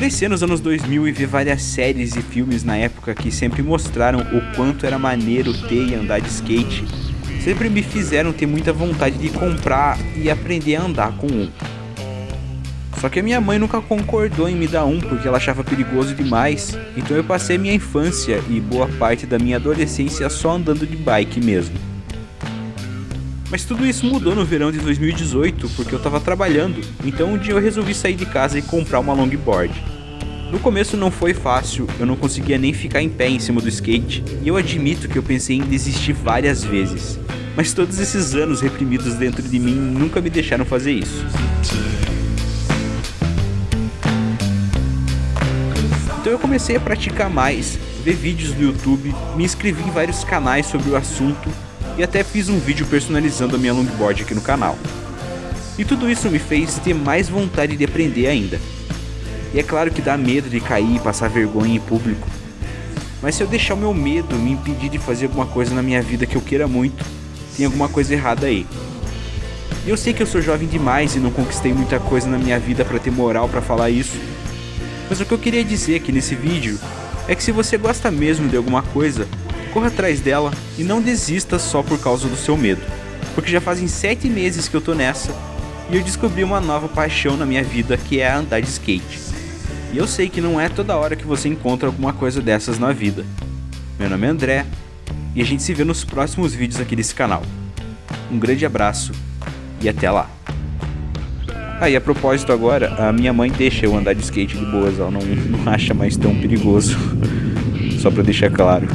crescer nos anos 2000 e ver várias séries e filmes na época que sempre mostraram o quanto era maneiro ter e andar de skate, sempre me fizeram ter muita vontade de comprar e aprender a andar com um. Só que a minha mãe nunca concordou em me dar um porque ela achava perigoso demais, então eu passei minha infância e boa parte da minha adolescência só andando de bike mesmo. Mas tudo isso mudou no verão de 2018 porque eu tava trabalhando, então um dia eu resolvi sair de casa e comprar uma longboard. No começo não foi fácil, eu não conseguia nem ficar em pé em cima do skate, e eu admito que eu pensei em desistir várias vezes. Mas todos esses anos reprimidos dentro de mim nunca me deixaram fazer isso. Então eu comecei a praticar mais, ver vídeos no YouTube, me inscrevi em vários canais sobre o assunto e até fiz um vídeo personalizando a minha longboard aqui no canal. E tudo isso me fez ter mais vontade de aprender ainda. E é claro que dá medo de cair e passar vergonha em público. Mas se eu deixar o meu medo me impedir de fazer alguma coisa na minha vida que eu queira muito, tem alguma coisa errada aí. E eu sei que eu sou jovem demais e não conquistei muita coisa na minha vida para ter moral para falar isso, mas o que eu queria dizer aqui nesse vídeo é que se você gosta mesmo de alguma coisa, corra atrás dela e não desista só por causa do seu medo. Porque já fazem 7 meses que eu tô nessa e eu descobri uma nova paixão na minha vida que é andar de skate. E eu sei que não é toda hora que você encontra alguma coisa dessas na vida. Meu nome é André e a gente se vê nos próximos vídeos aqui desse canal. Um grande abraço e até lá! Ah, e a propósito agora, a minha mãe deixa eu andar de skate de boas, ela não, não acha mais tão perigoso. Só pra deixar claro.